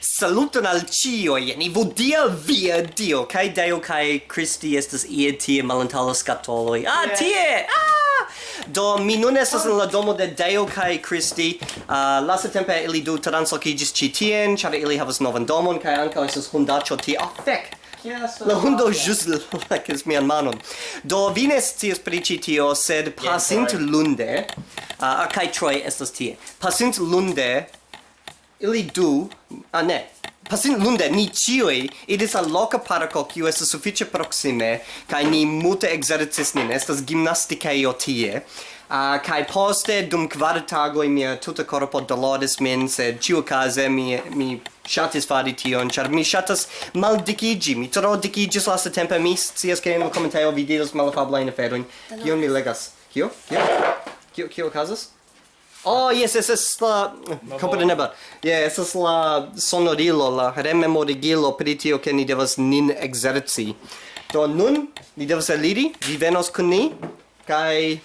Saluton al cio, ni vodia via Dio, kai Deo kai Christi estas ie tie malantala scatoloi. Ah, yeah. tie! Ah! Do, mi nun estas in la oh. domo de Deo kai Christi. Ah, uh, lasa tempe ili du transloquigis ci tien, chave ili havas novan domon, kai anca estas hundacho tie. Ah, oh, fec! Yes, la oh, hundo oh, jus lekas mian manon. Do vi ne scias pri tio, sed pasint yeah, lunde, ah, ah, uh, kai Troy estas tie. Pasint lunde ili du, ah ne, pasin lunde ni cioi idis al loca parco kiu estas suffice proxime kai ni multe exercis nin estas gimnastikejo tie. Uh, kai poste dum kvar tagoi mia tuta corpo doloris min sed ĉiukaze mi mi shatis fari tion char mi shatas mal dikigi mi tro dikiĝis lastatempe mi sias ke in commentaio videos vi diros malafablajn kion mi legas? Kio? Kio? Kio kio casas Oh, yes, es es la... Comprenebla. Yeah, es es la sonorilo, la rememorigilo pri tio che ni devas nin exerci. Do nun, ni devas eliri, vi venos kun ni, kai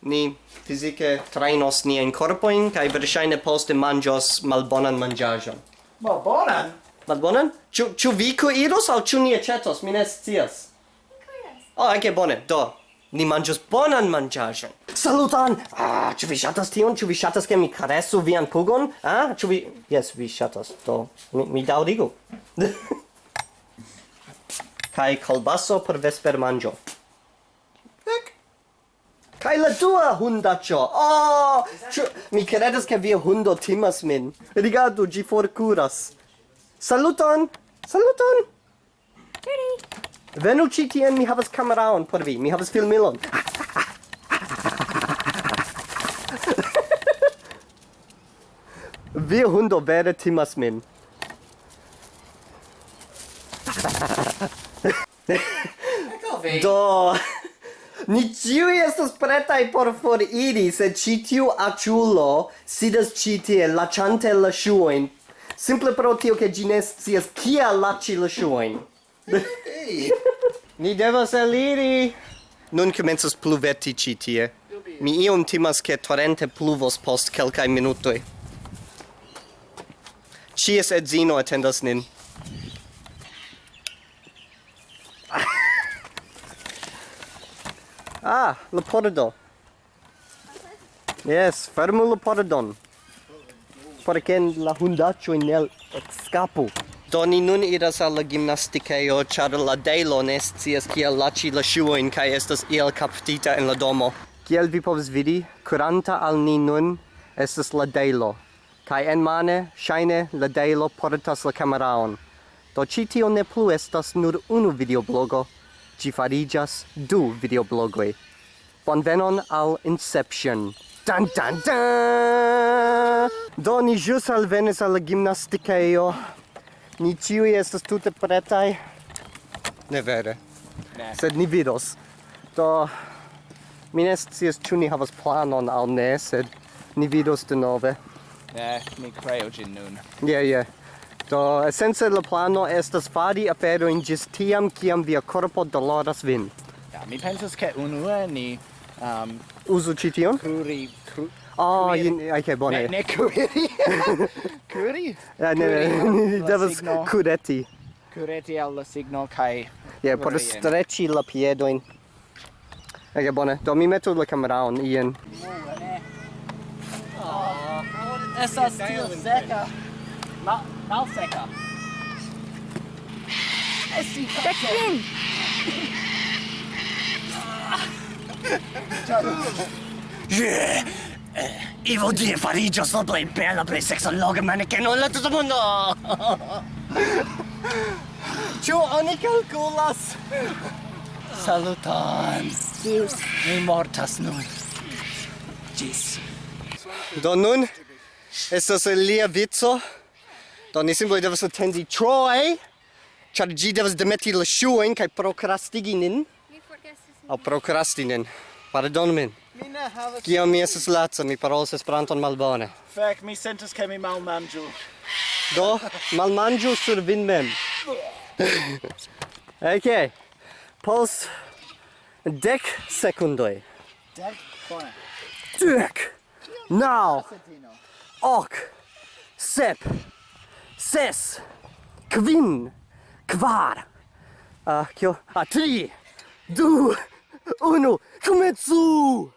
ni fizike trainos ni en corpoin, kai verŝajne poste manĝos malbonan manĝaĵon. Malbonan? Malbonan? Ĉu ĉu vi kuiros aŭ ĉu ni aĉetos? Mi ne scias. Oh, anke bone. Do, ni manĝos bonan manĝaĵon saluton! Ah, ĉu vi ŝatas tion? Ĉu vi ŝatas ke mi karesu vian pugon? Ah, ĉu vi... Jes, vi ŝatas, do mi, mi daŭrigu. Kaj kolbaso por vespermanĝo. Ek! Kaj la dua hundaĉo! Oh! Ĉu... Mi kredas ke via hundo timas min. Rigardu, ĝi forkuras. Saluton! Saluton! Venu ĉi tien, mi havas kameraon por vi. Mi havas filmilon. Ah! vi hundo vere timas min. Do, ni ciui estas pretai por foriri, se ci tiu aciulo sidas ci tie, lacante la shuoin, simple pro tio che gi ne scias kia laci la shuoin. ni devas eliri! Nun comences pluveti ĉi tie. Mi iom timas che torrente pluvos post kelkaj minutoj. Cies edzino attendas nin. ah, la pordo. Yes, fermu la pordon. Perché la hundacho in el escapo. Doni nun iras al la gimnasticejo, char la delo ne scias kiel laci la shuoin, kai estas iel captita en la domo. Kiel vi povs vidi, curanta al ni nun, estas la delo kai en mane shaine la deilo portas la cameraon. Do ci tio ne plu estas nur unu videoblogo, ci farigas du videoblogoi. Bonvenon al Inception. dan dan dan Do ni jus alvenis al la gimnasticeio. Ni ciui estas tute pretai. Ne vere. Ne. Sed ni vidos. Do... Mi ne scias ciu ni havas planon al ne, sed ni vidos denove. Ne, mi creo gin nun. Yeah, yeah. Do, essence la plano estas fari aferoin gis tiam kiam via corpo doloras vin. Ja, mi pensas che unue eh, ni... Um, Usu cition? Curi... Cru Oh, you, okay, bone. Ne, ne curiri. curiri? Uh, ne, ne, devas cureti. Cureti al la signo, kai... Yeah, por stretchi la piedoin. Okay, bone. Do mi meto la cameraon, Ian. Yeah estas tio seca. mal, mal seca. Esti Tekvin! Yeah! Evil Deer play bella play bela, log man che non la tutto mondo! Ciao oni calculas. Saluton! Mi mortas nun. Gis. Do nun estas lia vico? Do ni simple devas atendi Troy ĉar ĝi devas demeti la ŝuojn kaj prokrastigi nin. Aŭ prokrasti nin. Pardonu min. Mi ne havas kiam mi estas laca mi parolas Esperanton malbone. Fek mi sentas ke mi malmanĝu. Do malmanĝu sur vin mem. Ok. Post dek sekundoj. Dek bone dek. Now ok, sep, ses, kvin, kvar, a, uh, kio, a, tri, du, unu, kumetsu!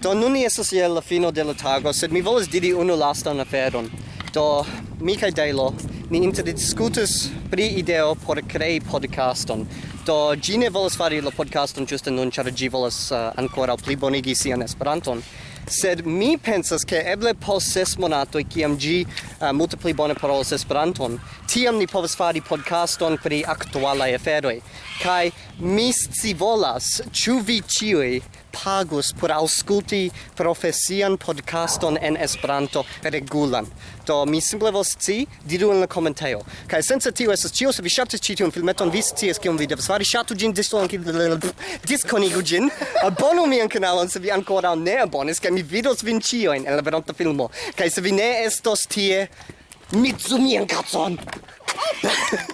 Do nun ni estas je la fino de la tago, sed mi volas diri unu lastan aferon. Do mi kaj Dejlo ni interdiscutus pri ideo por crei podcaston. Do gi ne volas fari la podcaston ĝuste nun, ĉar gi volas uh, ankoraŭ plibonigi sian Esperanton. Sed mi pensas ke eble post ses monatoj kiam ĝi uh, eh, multe pli bone parolas Esperanton, tiam ni povas fari podcaston pri aktualaj aferoj. Kaj Mi scivolas, ĉu vi ĉiuj pagus por aŭskulti profesian podcaston en Esperanto regulan. Do mi simple volas scii, diru en la komentejo. Kaj sence tio estas ĉio, se vi ŝatis ĉi tiun filmeton, vi scias kion vi devas fari. Ŝatu ĝin, diskonigu ĝin, abonu mian kanalon se vi ankoraŭ ne abonis, kaj mi vidos vin ĉiujn en la veronta filmo. Kaj se vi ne estos tie, mi mian kacon!